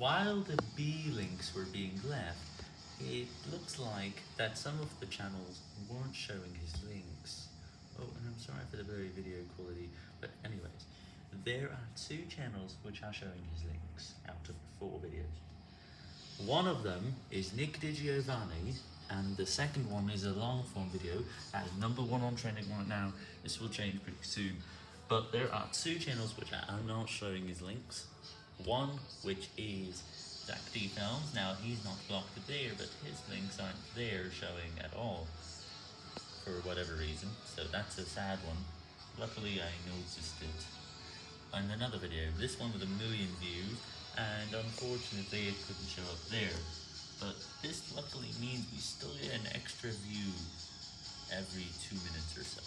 while the B links were being left, it looks like that some of the channels weren't showing his links. Oh, and I'm sorry for the blurry video quality, but anyways, there are two channels which are showing his links out of four videos. One of them is Nick DiGiovanni, and the second one is a long form video that is number one on trending right now. This will change pretty soon. But there are two channels which are not showing his links. One which is Zach D Films. Now he's not blocked there, but his links aren't there showing at all. For whatever reason. So that's a sad one. Luckily I noticed it. And another video, this one with a million views, and unfortunately it couldn't show up there. But this luckily means we still get an extra view every two minutes or so.